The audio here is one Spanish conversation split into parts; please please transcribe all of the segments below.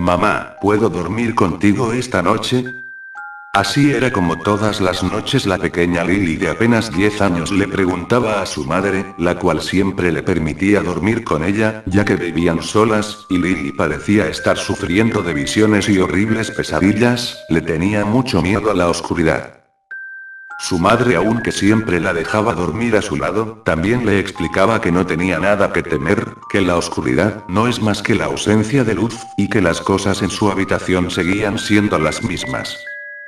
Mamá, ¿puedo dormir contigo esta noche? Así era como todas las noches la pequeña Lily de apenas 10 años le preguntaba a su madre, la cual siempre le permitía dormir con ella, ya que vivían solas, y Lily parecía estar sufriendo de visiones y horribles pesadillas, le tenía mucho miedo a la oscuridad. Su madre aunque siempre la dejaba dormir a su lado, también le explicaba que no tenía nada que temer, que la oscuridad no es más que la ausencia de luz, y que las cosas en su habitación seguían siendo las mismas.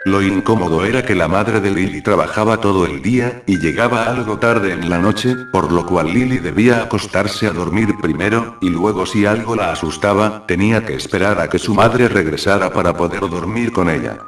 Lo incómodo era que la madre de Lily trabajaba todo el día, y llegaba algo tarde en la noche, por lo cual Lily debía acostarse a dormir primero, y luego si algo la asustaba, tenía que esperar a que su madre regresara para poder dormir con ella.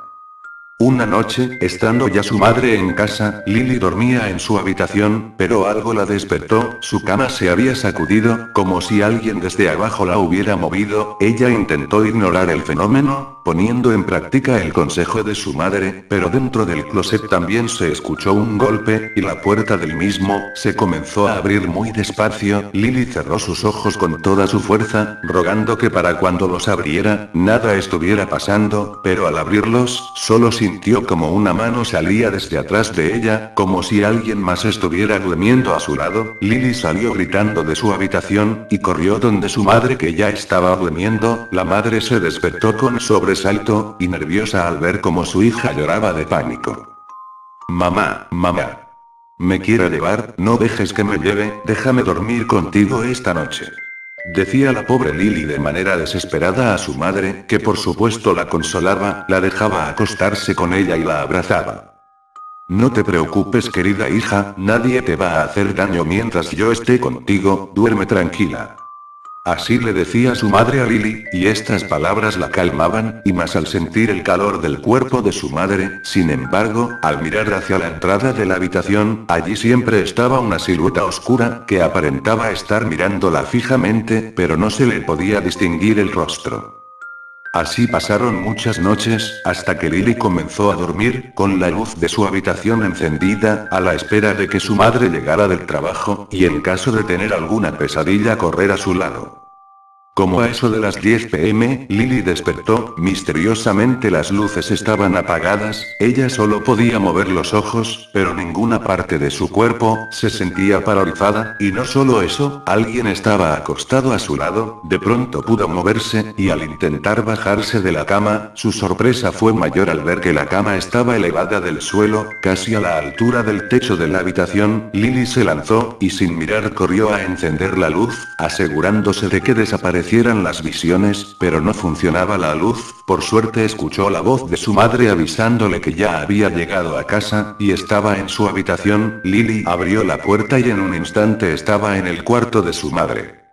Una noche, estando ya su madre en casa, Lily dormía en su habitación, pero algo la despertó, su cama se había sacudido, como si alguien desde abajo la hubiera movido, ella intentó ignorar el fenómeno, poniendo en práctica el consejo de su madre, pero dentro del closet también se escuchó un golpe, y la puerta del mismo, se comenzó a abrir muy despacio, Lily cerró sus ojos con toda su fuerza, rogando que para cuando los abriera, nada estuviera pasando, pero al abrirlos, solo se sintió como una mano salía desde atrás de ella, como si alguien más estuviera durmiendo a su lado, Lily salió gritando de su habitación, y corrió donde su madre que ya estaba durmiendo, la madre se despertó con sobresalto, y nerviosa al ver como su hija lloraba de pánico. Mamá, mamá. Me quiero llevar, no dejes que me lleve, déjame dormir contigo esta noche. Decía la pobre Lily de manera desesperada a su madre, que por supuesto la consolaba, la dejaba acostarse con ella y la abrazaba. No te preocupes querida hija, nadie te va a hacer daño mientras yo esté contigo, duerme tranquila. Así le decía su madre a Lily, y estas palabras la calmaban, y más al sentir el calor del cuerpo de su madre, sin embargo, al mirar hacia la entrada de la habitación, allí siempre estaba una silueta oscura, que aparentaba estar mirándola fijamente, pero no se le podía distinguir el rostro. Así pasaron muchas noches, hasta que Lily comenzó a dormir, con la luz de su habitación encendida, a la espera de que su madre llegara del trabajo, y en caso de tener alguna pesadilla correr a su lado. Como a eso de las 10 pm, Lily despertó, misteriosamente las luces estaban apagadas, ella solo podía mover los ojos, pero ninguna parte de su cuerpo, se sentía paralizada, y no solo eso, alguien estaba acostado a su lado, de pronto pudo moverse, y al intentar bajarse de la cama, su sorpresa fue mayor al ver que la cama estaba elevada del suelo, casi a la altura del techo de la habitación, Lily se lanzó, y sin mirar corrió a encender la luz, asegurándose de que desaparecía las visiones, pero no funcionaba la luz, por suerte escuchó la voz de su madre avisándole que ya había llegado a casa, y estaba en su habitación, Lily abrió la puerta y en un instante estaba en el cuarto de su madre.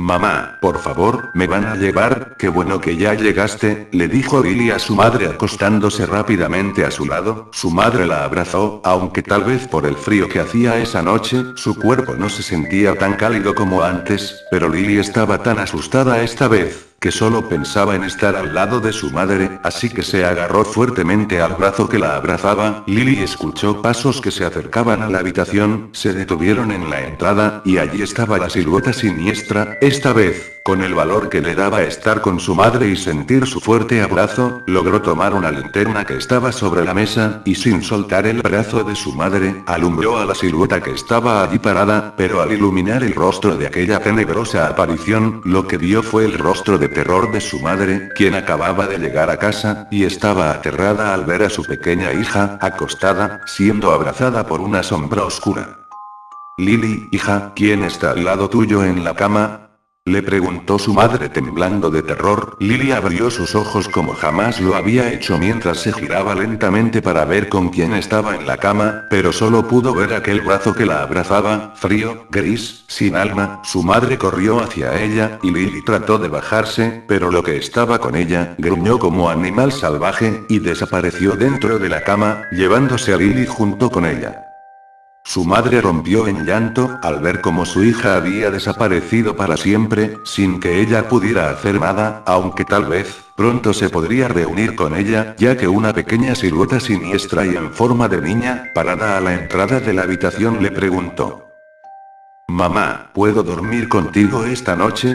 Mamá, por favor, me van a llevar, qué bueno que ya llegaste, le dijo Lily a su madre acostándose rápidamente a su lado, su madre la abrazó, aunque tal vez por el frío que hacía esa noche, su cuerpo no se sentía tan cálido como antes, pero Lily estaba tan asustada esta vez, que solo pensaba en estar al lado de su madre, así que se agarró fuertemente al brazo que la abrazaba, Lily escuchó pasos que se acercaban a la habitación, se detuvieron en la entrada, y allí estaba la silueta siniestra, esta vez, con el valor que le daba estar con su madre y sentir su fuerte abrazo, logró tomar una linterna que estaba sobre la mesa, y sin soltar el brazo de su madre, alumbró a la silueta que estaba allí parada, pero al iluminar el rostro de aquella tenebrosa aparición, lo que vio fue el rostro de terror de su madre, quien acababa de llegar a casa, y estaba aterrada al ver a su pequeña hija, acostada, siendo abrazada por una sombra oscura. Lily, hija, ¿quién está al lado tuyo en la cama? Le preguntó su madre temblando de terror, Lily abrió sus ojos como jamás lo había hecho mientras se giraba lentamente para ver con quién estaba en la cama, pero solo pudo ver aquel brazo que la abrazaba, frío, gris, sin alma, su madre corrió hacia ella, y Lily trató de bajarse, pero lo que estaba con ella, gruñó como animal salvaje, y desapareció dentro de la cama, llevándose a Lily junto con ella. Su madre rompió en llanto, al ver cómo su hija había desaparecido para siempre, sin que ella pudiera hacer nada, aunque tal vez, pronto se podría reunir con ella, ya que una pequeña silueta siniestra y en forma de niña, parada a la entrada de la habitación le preguntó. Mamá, ¿puedo dormir contigo esta noche?